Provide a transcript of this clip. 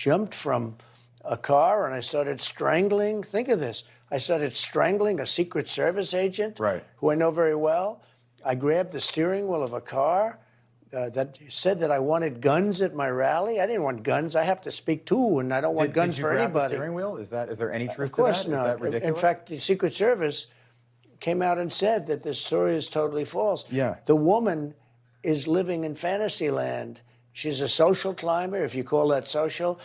jumped from a car and I started strangling. Think of this. I started strangling a Secret Service agent Right. who I know very well. I grabbed the steering wheel of a car uh, that said that I wanted guns at my rally. I didn't want guns. I have to speak too, and I don't want Did, guns did you for grab anybody. the steering wheel? Is that is there any truth Of course to that? Is not. that ridiculous? In fact, the Secret Service came out and said that this story is totally false. Yeah. The woman is living in fantasy land. She's a social climber, if you call that social.